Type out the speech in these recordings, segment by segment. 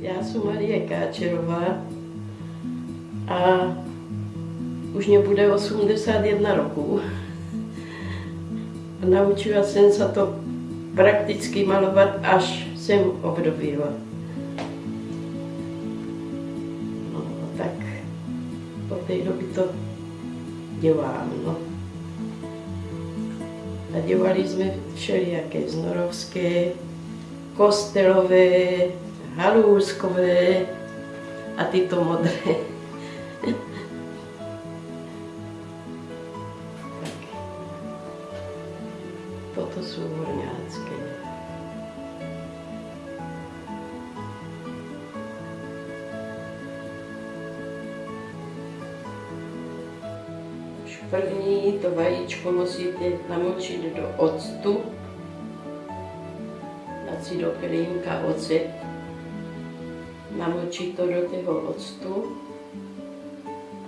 Já jsem Marie Káčerová a už mě bude 81 roků. Naučila jsem se to prakticky malovat, až jsem obdobila. No, tak po té doby to dělám. No. A dělali jsme všelijaké znorovské, kostelové, halůzkové a tyto modré. Toto jsou horňácké. První to vajíčko musíte namočit do octu, dát si do kelímka ocet, namočit to do toho octu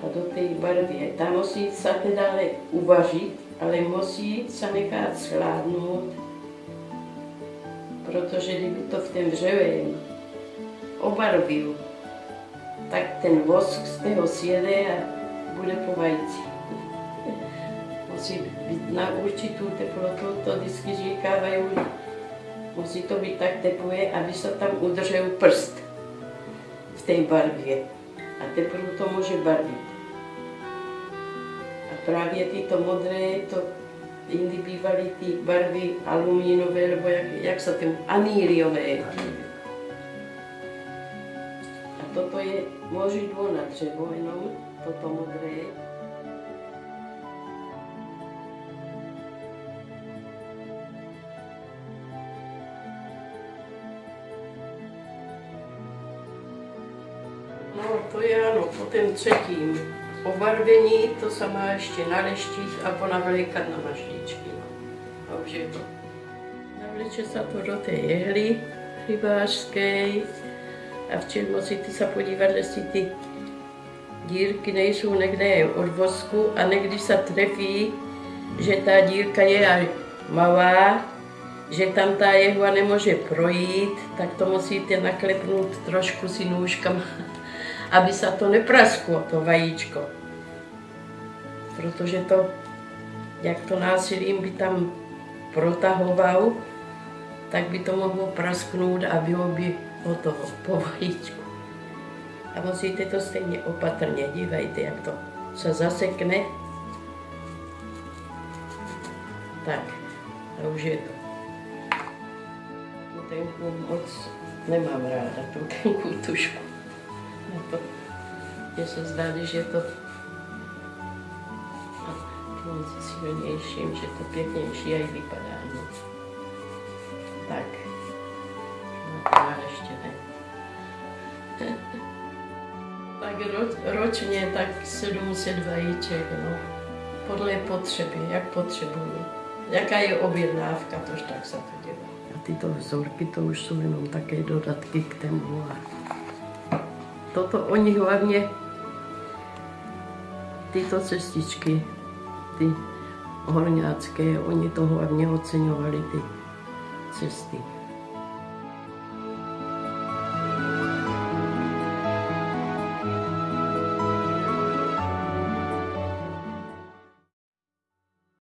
a do té barvy. Tam musí se teda uvařit, ale musí se nechat schládnout, protože kdyby to v tom dřevě obarvil, tak ten vosk z toho sjede a bude po vajci. Musí být na určitou teplotu, to vždycky říkávají, musí to být tak teplé, aby se tam udržel prst v té barvě. A teprve to může barvit. A právě tyto modré, to jindy bývaly ty barvy alumínové, nebo jak, jak se tím, aníliové. A toto je možidlo na dřevo jenom, toto modré. No, to je ano, po ten třetím obarvení, to se má ještě na leštích a ponavlékat na mašličky. No. A už je to. Navleče se to do té jehly rybářské a včera musíte se podívat, jestli ty dírky nejsou někde od vosku a někdy se trefí, že ta dírka je malá, že tam ta jehla nemůže projít, tak to musíte naklepnout trošku si nůžkama aby se to neprasklo, to vajíčko. Protože to, jak to násilím by tam protahoval, tak by to mohlo prasknout a bylo by hotovo po vajíčku. A musíte to stejně opatrně, dívejte, jak to se zasekne. Tak, a už je to. Tu tenku moc nemám ráda, tu tenku tušku. Mně se zdá, že je to tím silnějším, že to pěknější aj vypadá. No. Tak. No ještě ne. tak ro, ročně tak 700 vajíček, no. Podle potřeby, jak potřebuju. Jaká je objednávka, tož tak se to dělá. A tyto vzorky, to už jsou jenom také dodatky k tému. Toto oni hlavně, tyto cestičky, ty horňácké, oni to hlavně oceňovali, ty cesty.